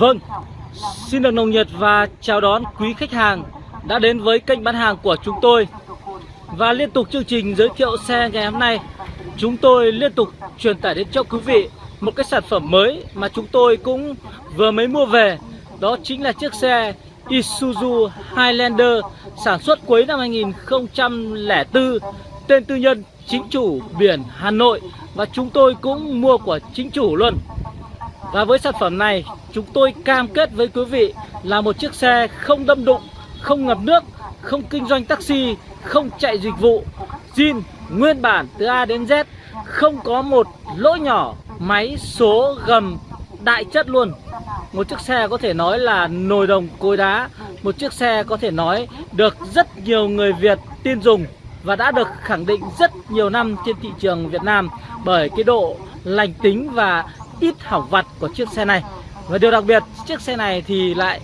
Vâng, xin được nồng nhiệt và chào đón quý khách hàng đã đến với kênh bán hàng của chúng tôi. Và liên tục chương trình giới thiệu xe ngày hôm nay, chúng tôi liên tục truyền tải đến cho quý vị một cái sản phẩm mới mà chúng tôi cũng vừa mới mua về. Đó chính là chiếc xe Isuzu Highlander sản xuất cuối năm 2004, tên tư nhân chính chủ biển Hà Nội và chúng tôi cũng mua của chính chủ luôn. Và với sản phẩm này chúng tôi cam kết với quý vị là một chiếc xe không đâm đụng, không ngập nước, không kinh doanh taxi, không chạy dịch vụ, zin nguyên bản từ A đến Z, không có một lỗ nhỏ, máy số gầm đại chất luôn. Một chiếc xe có thể nói là nồi đồng cối đá, một chiếc xe có thể nói được rất nhiều người Việt tin dùng và đã được khẳng định rất nhiều năm trên thị trường Việt Nam bởi cái độ lành tính và ít hỏng vặt của chiếc xe này. Và điều đặc biệt, chiếc xe này thì lại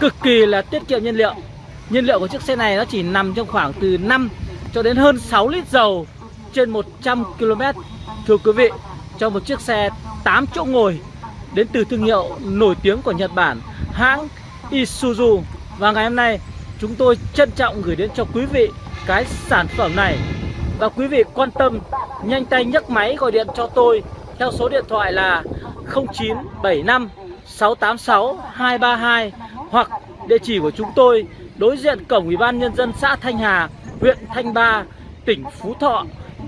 cực kỳ là tiết kiệm nhiên liệu. Nhiên liệu của chiếc xe này nó chỉ nằm trong khoảng từ 5 cho đến hơn 6 lít dầu trên 100 km thưa quý vị cho một chiếc xe 8 chỗ ngồi, đến từ thương hiệu nổi tiếng của Nhật Bản, hãng Isuzu. Và ngày hôm nay, chúng tôi trân trọng gửi đến cho quý vị cái sản phẩm này. Và quý vị quan tâm, nhanh tay nhấc máy gọi điện cho tôi theo số điện thoại là 0975 686 232 hoặc địa chỉ của chúng tôi đối diện cổng Ủy ban nhân dân xã Thanh Hà, huyện Thanh Ba, tỉnh Phú Thọ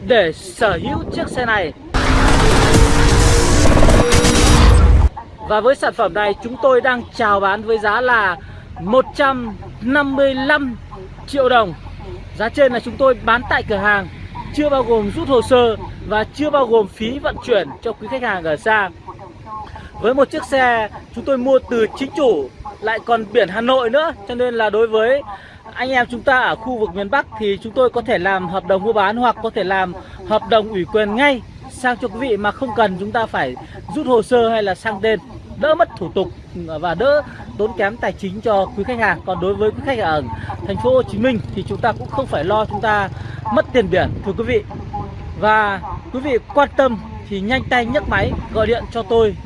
để sở hữu chiếc xe này. Và với sản phẩm này chúng tôi đang chào bán với giá là 155 triệu đồng. Giá trên là chúng tôi bán tại cửa hàng chưa bao gồm rút hồ sơ và chưa bao gồm phí vận chuyển cho quý khách hàng ở xa. Với một chiếc xe chúng tôi mua từ chính chủ, lại còn biển Hà Nội nữa, cho nên là đối với anh em chúng ta ở khu vực miền Bắc thì chúng tôi có thể làm hợp đồng mua bán hoặc có thể làm hợp đồng ủy quyền ngay sang cho quý vị mà không cần chúng ta phải rút hồ sơ hay là sang tên, đỡ mất thủ tục và đỡ tốn kém tài chính cho quý khách hàng. Còn đối với quý khách ở thành phố Hồ Chí Minh thì chúng ta cũng không phải lo chúng ta mất tiền biển thưa quý vị. Và quý vị quan tâm thì nhanh tay nhấc máy gọi điện cho tôi.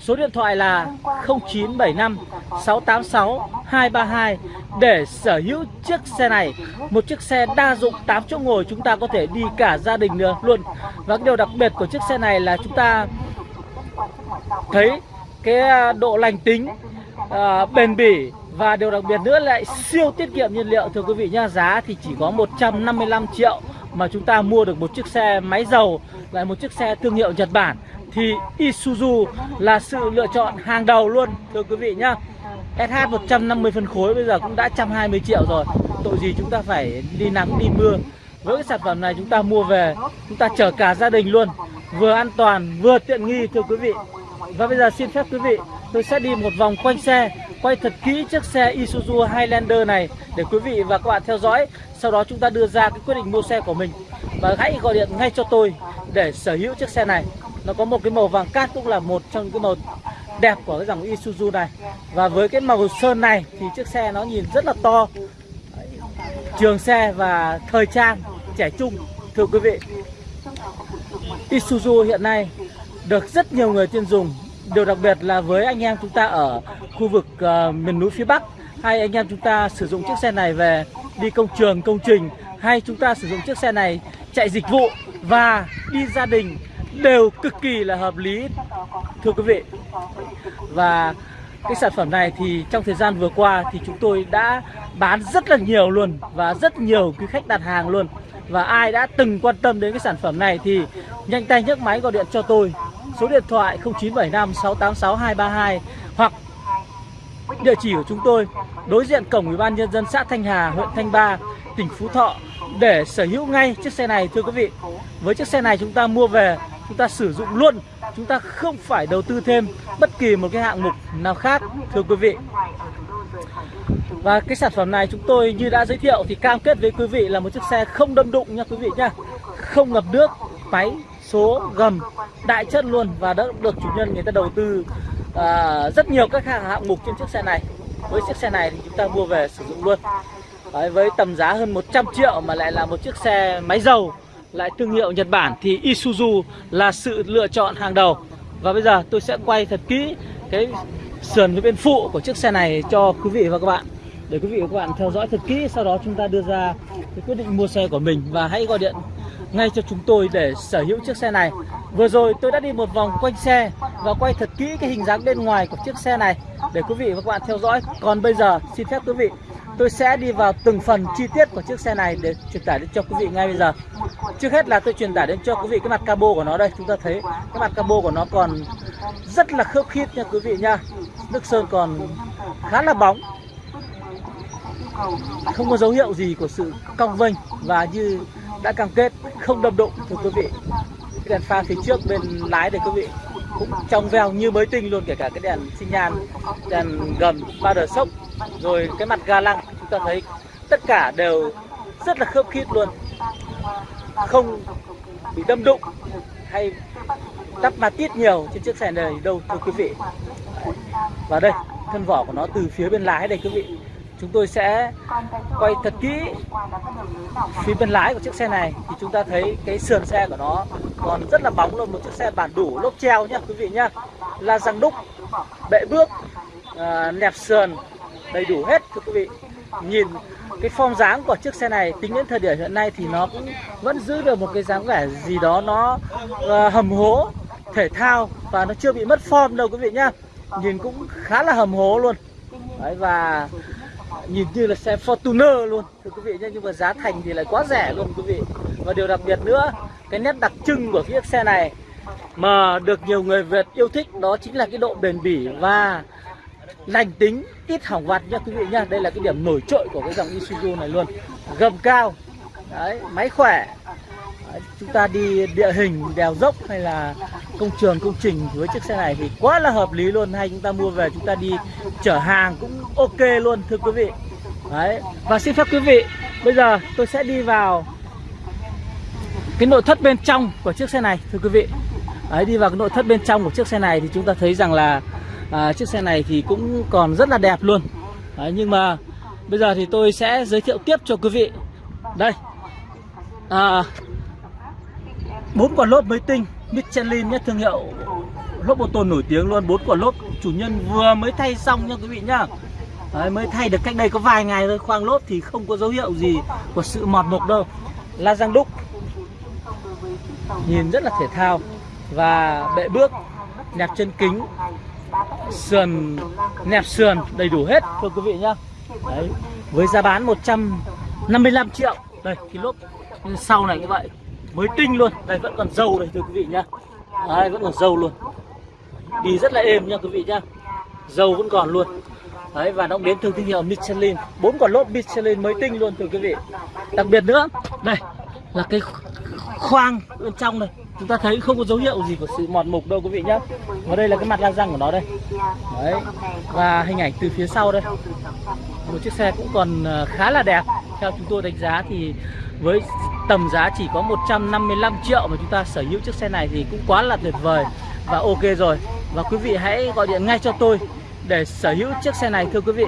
Số điện thoại là 0975 686 232 để sở hữu chiếc xe này. Một chiếc xe đa dụng 8 chỗ ngồi chúng ta có thể đi cả gia đình nữa luôn. Và điều đặc biệt của chiếc xe này là chúng ta thấy cái à, độ lành tính, Ờ, bền bỉ. Và điều đặc biệt nữa lại siêu tiết kiệm nhiên liệu. Thưa quý vị nhá Giá thì chỉ có 155 triệu mà chúng ta mua được một chiếc xe máy dầu, lại một chiếc xe thương hiệu Nhật Bản. Thì Isuzu là sự lựa chọn hàng đầu luôn, thưa quý vị nhá. SH 150 phân khối bây giờ cũng đã 120 triệu rồi. Tội gì chúng ta phải đi nắng, đi mưa. Với cái sản phẩm này chúng ta mua về, chúng ta chở cả gia đình luôn. Vừa an toàn, vừa tiện nghi, thưa quý vị. Và bây giờ xin phép quý vị tôi sẽ đi một vòng quanh xe, quay thật kỹ chiếc xe Isuzu Highlander này để quý vị và các bạn theo dõi. Sau đó chúng ta đưa ra cái quyết định mua xe của mình. Và hãy gọi điện ngay cho tôi để sở hữu chiếc xe này. Nó có một cái màu vàng cát cũng là một trong những cái màu đẹp của cái dòng Isuzu này. Và với cái màu sơn này thì chiếc xe nó nhìn rất là to. Trường xe và thời trang trẻ trung, thưa quý vị. Isuzu hiện nay được rất nhiều người tiêu dùng điều đặc biệt là với anh em chúng ta ở khu vực uh, miền núi phía Bắc hay anh em chúng ta sử dụng chiếc xe này về đi công trường công trình hay chúng ta sử dụng chiếc xe này chạy dịch vụ và đi gia đình đều cực kỳ là hợp lý thưa quý vị. Và cái sản phẩm này thì trong thời gian vừa qua thì chúng tôi đã bán rất là nhiều luôn và rất nhiều quý khách đặt hàng luôn. Và ai đã từng quan tâm đến cái sản phẩm này thì nhanh tay nhấc máy gọi điện cho tôi số điện thoại 0975 686 232 hoặc địa chỉ của chúng tôi, đối diện cổng ủy ban nhân dân xã Thanh Hà, huyện Thanh Ba, tỉnh Phú Thọ. Để sở hữu ngay chiếc xe này, thưa quý vị, với chiếc xe này chúng ta mua về, chúng ta sử dụng luôn. Chúng ta không phải đầu tư thêm bất kỳ một cái hạng mục nào khác, thưa quý vị. Và cái sản phẩm này chúng tôi như đã giới thiệu thì cam kết với quý vị là một chiếc xe không đâm đụng nha quý vị nhá không ngập nước, máy số gầm đại chất luôn và đã được chủ nhân người ta đầu tư à, rất nhiều các hạng hạng mục trên chiếc xe này. Với chiếc xe này thì chúng ta mua về sử dụng luôn. Đấy, với tầm giá hơn 100 triệu mà lại là một chiếc xe máy dầu lại thương hiệu Nhật Bản thì Isuzu là sự lựa chọn hàng đầu. Và bây giờ tôi sẽ quay thật kỹ cái sườn với bên phụ của chiếc xe này cho quý vị và các bạn. Để quý vị và các bạn theo dõi thật kỹ sau đó chúng ta đưa ra cái quyết định mua xe của mình và hãy gọi điện ngay cho chúng tôi để sở hữu chiếc xe này. Vừa rồi tôi đã đi một vòng quanh xe và quay thật kỹ cái hình dáng bên ngoài của chiếc xe này để quý vị và các bạn theo dõi. Còn bây giờ, xin phép quý vị, tôi sẽ đi vào từng phần chi tiết của chiếc xe này để truyền tải đến cho quý vị ngay bây giờ. Trước hết là tôi truyền tải đến cho quý vị cái mặt cabo của nó đây. Chúng ta thấy cái mặt cabo của nó còn rất là khớp khít nha quý vị nha. Nước sơn còn khá là bóng. Không có dấu hiệu gì của sự cong vênh và như đã cam kết không đâm đụng thưa quý vị. Cái đèn pha phía trước bên lái thì quý vị cũng trong veo như mới tinh luôn, kể cả cái đèn xi nhan, đèn gầm, ba đờ sốc, rồi cái mặt ga lăng. Chúng ta thấy tất cả đều rất là khớp khít luôn. Không bị đâm đụng hay đắp ma tít nhiều trên chiếc xe này đâu, thưa quý vị. Và đây, thân vỏ của nó từ phía bên lái đây, quý vị chúng tôi sẽ quay thật kỹ. phía bên lái của chiếc xe này thì chúng ta thấy cái sườn xe của nó còn rất là bóng luôn một chiếc xe bản đủ lốp treo nhá quý vị nhá. La răng đúc bệ bước à, nẹp sườn đầy đủ hết thưa quý vị. Nhìn cái form dáng của chiếc xe này tính đến thời điểm hiện nay thì nó cũng vẫn giữ được một cái dáng vẻ gì đó nó uh, hầm hố thể thao và nó chưa bị mất form đâu quý vị nhá. Nhìn cũng khá là hầm hố luôn. Đấy, và nhìn như là xe Fortuner luôn. Thưa quý vị nhé nhưng mà giá thành thì lại quá rẻ luôn quý vị. Và điều đặc biệt nữa cái nét đặc trưng của chiếc xe này mà được nhiều người Việt yêu thích đó chính là cái độ bền bỉ và lành tính ít hỏng vặt nha quý vị nhá đây là cái điểm nổi trội của cái dòng Isuzu này luôn. Gầm cao đấy máy khỏe. Đấy, chúng ta đi địa hình đèo dốc hay là công trường công trình với chiếc xe này thì quá là hợp lý luôn. Hay chúng ta mua về chúng ta đi chở hàng cũng ok luôn thưa quý vị. Đấy và xin phép quý vị bây giờ tôi sẽ đi vào cái nội thất bên trong của chiếc xe này thưa quý vị. Đấy đi vào cái nội thất bên trong của chiếc xe này thì chúng ta thấy rằng là à, chiếc xe này thì cũng còn rất là đẹp luôn. Đấy, nhưng mà bây giờ thì tôi sẽ giới thiệu tiếp cho quý vị. Đây à, bốn quả lốp mới tinh. Michelin nhé thương hiệu lốp ô tô nổi tiếng luôn bốn quả lốp. Chủ nhân vừa mới thay xong nha quý vị nhá. Đấy, mới thay được cách đây có vài ngày thôi khoang lốp thì không có dấu hiệu gì của sự mọt mục đâu. La răng đúc nhìn rất là thể thao và bệ bước nẹp chân kính sườn nẹp sườn đầy đủ hết thưa quý vị nhá. Đấy với giá bán 155 triệu. Đây cái lốp sau này như vậy mới tinh luôn. Đây, vẫn còn dầu đây, thưa quý vị nhá. Đây vẫn còn dầu luôn. Đi rất là êm nha quý vị nhá. Dầu vẫn còn luôn. Đấy, và nó cũng đến từ thương hiệu Michelin. Bốn quả lốp Michelin mới tinh luôn, thưa quý vị. Đặc biệt nữa đây là cái khoang bên trong này chúng ta thấy không có dấu hiệu gì của sự mòn mục đâu, quý vị nhá. Và đây là cái mặt la răng của nó đây. Đấy, và hình ảnh từ phía sau đây. Một chiếc xe cũng còn ờ, khá là đẹp. Theo chúng tôi đánh giá thì với tầm giá chỉ có 155 triệu mà chúng ta sở hữu chiếc xe này thì cũng quá là tuyệt vời. Và ok rồi. Và quý vị hãy gọi điện ngay cho tôi để sở hữu chiếc xe này, thưa quý vị.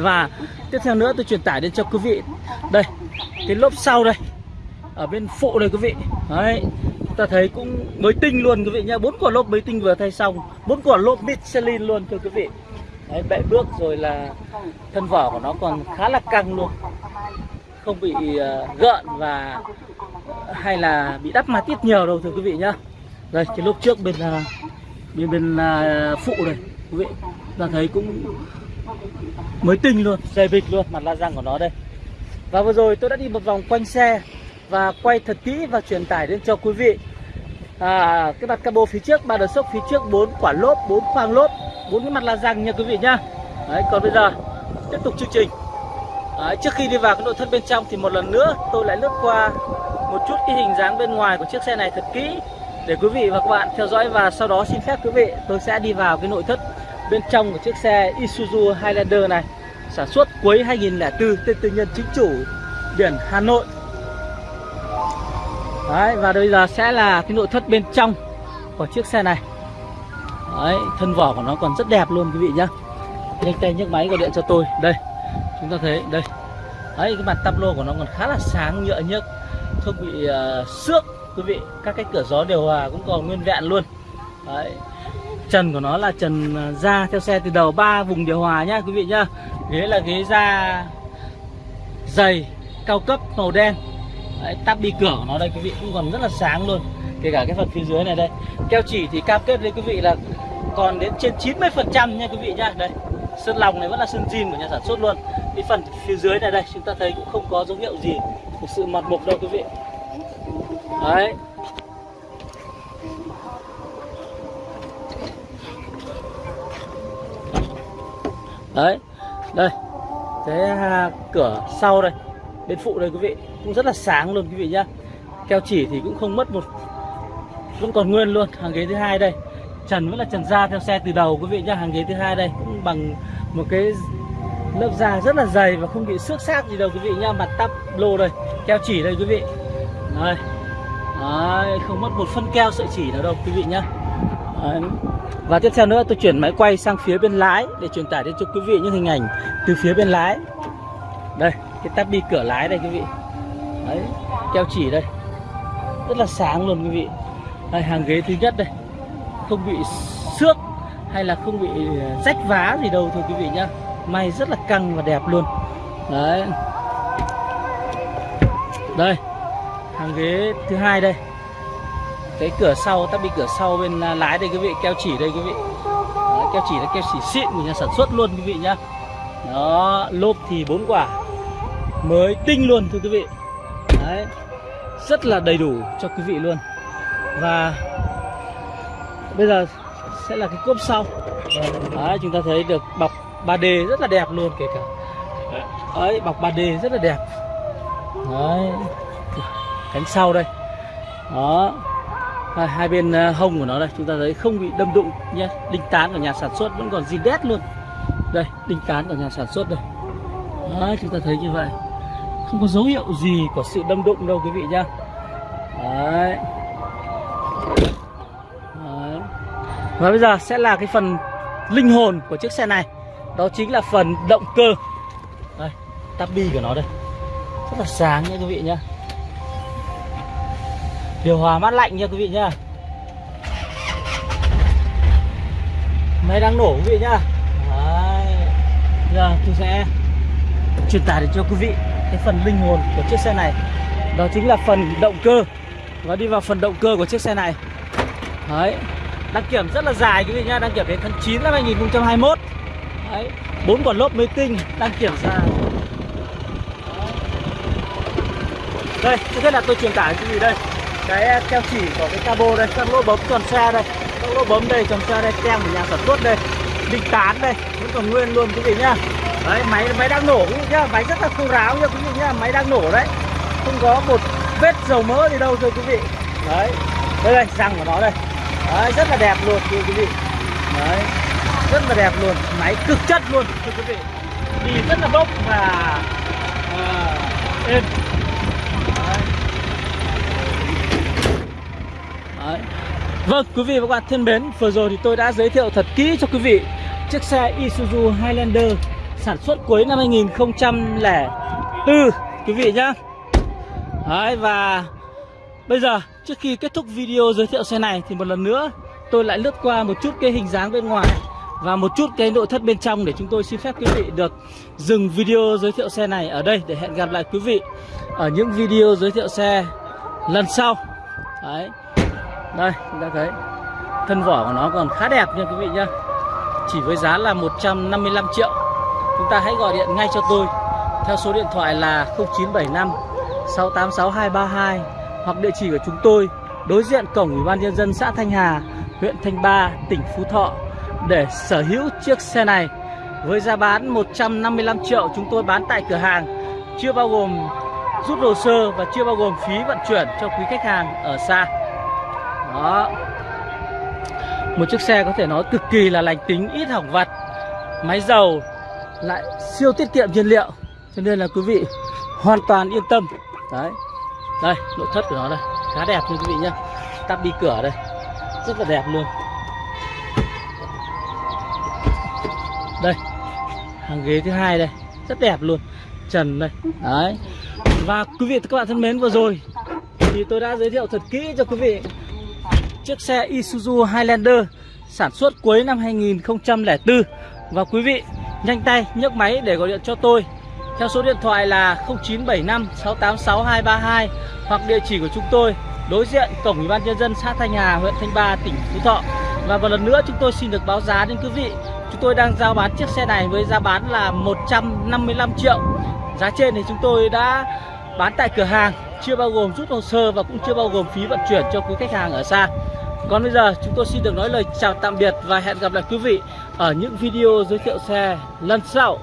Và tiếp theo nữa tôi truyền tải đến cho quý vị. Đây, cái lốp sau đây. Ở bên phụ đây quý vị. Đấy, chúng ta thấy cũng mới tinh luôn quý vị nhá. Bốn quả lốp mới tinh vừa thay xong. Bốn quả lốp Michelin luôn, thưa quý vị. Đấy bệ bước rồi là thân vỏ của nó còn khá là căng luôn không bị ờ, gợn và hay là bị đắp ma tiết nhiều đâu thưa quý vị nhá. Đây cái lốp trước bên ờ, bên bên ờ, phụ này quý vị ta thấy cũng mới tinh luôn dày bịch luôn mặt la răng của nó đây. Và vừa rồi tôi đã đi một vòng quanh xe và quay thật kỹ và truyền tải đến cho quý vị. À, cái mặt cabo phía trước ba đợt sốc phía trước bốn quả lốp bốn khoang lốp bốn cái mặt la răng nha quý vị nhá. Đấy còn bây giờ tiếp tục chương trình. Đấy, trước khi đi vào cái nội thất bên trong thì một lần nữa tôi lại lướt qua một chút cái hình dáng bên ngoài của chiếc xe này thật kỹ để quý vị và các bạn theo dõi. Và sau đó xin phép quý vị tôi sẽ đi vào cái nội thất bên trong của chiếc xe Isuzu Highlander này sản xuất cuối 2004 tên tư nhân chính chủ biển Hà Nội. Đấy và bây giờ sẽ là cái nội thất bên trong của chiếc xe này. Đấy thân vỏ của nó còn rất đẹp luôn quý vị nhá. Nhanh tay nhấc máy gọi điện cho tôi. Đây chúng ta thấy đây. Ấy cái mặt tắp lô của nó còn khá là sáng nhựa nhức Không bị uh, xước. Quý vị Các cái cửa gió điều hòa à, cũng còn nguyên vẹn luôn. Đấy. Trần của nó là trần à, da theo xe từ đầu ba vùng điều hòa nhá quý vị nhá. Ghế là ghế da dày cao cấp màu đen. Đấy, tắp đi cửa của nó đây quý vị cũng còn rất là sáng luôn. Kể cả cái phần phía dưới này đây. Keo chỉ thì cam kết với quý vị là còn đến trên 90 phần trăm nha quý vị nhá. Đây sơn lòng này vẫn là sơn zin của nhà sản xuất luôn cái phần phía dưới này đây, chúng ta thấy cũng không có dấu hiệu gì của sự mặt mục đâu quý vị. Đấy. Đấy, đây. Cái à, cửa sau đây, bên phụ đây quý vị, cũng rất là sáng luôn quý vị nhá. Keo chỉ thì cũng không mất một, vẫn còn nguyên luôn, hàng ghế thứ hai đây. Trần vẫn là trần da theo xe từ đầu quý vị nhá, hàng ghế thứ hai đây, cũng bằng một cái lớp da rất là dày và không bị xước xác gì đâu quý vị nhá mặt tắp lô đây keo chỉ đây quý vị đây Đấy, không mất một phân keo sợi chỉ nào đâu quý vị nhá Đấy. Và tiếp theo nữa tôi chuyển máy quay sang phía bên lái để truyền tải đến cho quý vị những hình ảnh từ phía bên lái. Đây, cái tắp bi cửa lái đây quý vị. Đấy, keo chỉ đây. Rất là sáng luôn quý vị. Đây, hàng ghế thứ nhất đây. Không bị xước hay là không bị ờ, rách vá gì đâu thôi quý vị nhá. May rất là căng và đẹp luôn. Đấy. Đây, hàng ghế thứ hai đây. Cái cửa sau ta bị cửa sau bên à, lái đây quý vị keo chỉ đây quý vị. Đấy, keo chỉ là keo chỉ xịn của nhà sản xuất luôn quý vị nhá. Đó lốp thì bốn quả. Mới tinh luôn thưa quý vị. Đấy. Rất là đầy đủ cho quý vị luôn. Và bây giờ sẽ là cái cốp sau. Đấy chúng ta thấy được bọc 3D rất là đẹp luôn kể cả. Đấy bọc 3D rất là đẹp. Đấy. Cánh sau đây. Đó. Hai, hai bên ờ, hông của nó đây chúng ta thấy không bị đâm đụng nhé. Đinh tán của nhà sản xuất vẫn còn zin đét luôn. Đây đinh tán của nhà sản xuất đây. Đấy, chúng ta thấy như vậy. Không có dấu hiệu gì của sự đâm đụng đâu quý vị nhá. Đấy. Đấy. và bây giờ sẽ là cái phần linh hồn của chiếc xe này đó chính là phần động cơ. Đây, tabi của nó đây. Rất là sáng nha quý vị nhá. Điều hòa mát lạnh nha quý vị nhá. Máy đang nổ quý vị nhá. Đấy. giờ tôi sẽ truyền tải để cho quý vị cái phần linh hồn của chiếc xe này. Đó chính là phần động cơ. Và đi vào phần động cơ của chiếc xe này. Đấy. Đăng kiểm rất là dài quý vị nhá. Đăng kiểm đến tháng 9 năm 2021 đấy, bốn quả lốp mới tinh, đang kiểm tra. Đây, trước hết là tôi truyền tải cái gì đây? Cái à, keo chỉ của cái cabo đây, các lỗ bấm tròn xe đây. Các lỗ bấm đây, tròn xe đây, tem của nhà sản xuất đây. Đinh tán đây, vẫn còn nguyên luôn quý vị nhá. Đấy, máy máy đang nổ quý vị nhá. Máy rất là khô ráo nhá quý vị nhá. Máy đang nổ đấy. Không có một vết dầu mỡ gì đâu thưa quý vị. Đấy, đây đây, răng của nó đây. Đấy, rất là đẹp luôn thưa quý vị. Đấy rất là đẹp luôn máy cực chất luôn. Thưa quý vị đi rất là bốc và uh, êm. Đấy. Vâng, quý vị và các bạn thân mến, vừa rồi thì tôi đã giới thiệu thật kỹ cho quý vị chiếc xe Isuzu Highlander sản xuất cuối năm 2004 quý vị nhá. Đấy và bây giờ trước khi kết thúc video giới thiệu xe này thì một lần nữa tôi lại lướt qua một chút cái hình dáng bên ngoài và một chút cái nội thất bên trong để chúng tôi xin phép quý vị được dừng video giới thiệu xe này ở đây để hẹn gặp lại quý vị ở những video giới thiệu xe lần sau. Đấy. Đây, chúng ta thấy thân vỏ của nó còn khá đẹp nha quý vị nhá. Chỉ với giá là 155 triệu. Chúng ta hãy gọi điện ngay cho tôi. Theo số điện thoại là 0975 686 232 hoặc địa chỉ của chúng tôi, đối diện cổng ủy ban nhân dân xã Thanh Hà, huyện Thanh Ba, tỉnh Phú Thọ để sở hữu chiếc xe này. Với giá bán 155 triệu, chúng tôi bán tại cửa hàng. Chưa bao gồm rút hồ sơ và chưa bao gồm phí vận chuyển cho quý khách hàng ở xa. Đó. Một chiếc xe có thể nói cực kỳ là lành tính, ít hỏng vặt. Máy dầu lại siêu tiết kiệm nhiên liệu, cho nên là quý vị hoàn toàn yên tâm. Đấy. Đây, nội thất của nó đây. Khá đẹp như quý vị nhá. Tắp đi cửa đây. Rất là đẹp luôn. Hàng ghế thứ hai đây. Rất đẹp luôn. Trần đây. Đấy. Và quý vị các bạn thân mến vừa rồi thì tôi đã giới thiệu thật kỹ cho quý vị chiếc xe Isuzu Highlander sản xuất cuối năm 2004 Và quý vị nhanh tay nhấc máy để gọi điện cho tôi Theo số điện thoại là 0975 686 232 Hoặc địa chỉ của chúng tôi đối diện Cổng Ủy ban Nhân dân xã Thanh Hà, huyện Thanh Ba, tỉnh Phú Thọ. Và một lần nữa chúng tôi xin được báo giá đến quý vị. Chúng tôi đang giao bán chiếc xe này với giá bán là 155 triệu. Giá trên thì chúng tôi đã bán tại cửa hàng, Chưa bao gồm rút hồ sơ và cũng chưa bao gồm phí vận chuyển cho quý khách hàng ở xa. Còn bây giờ, chúng tôi xin được nói lời chào tạm biệt và hẹn gặp lại quý vị ở những video giới thiệu xe lần sau.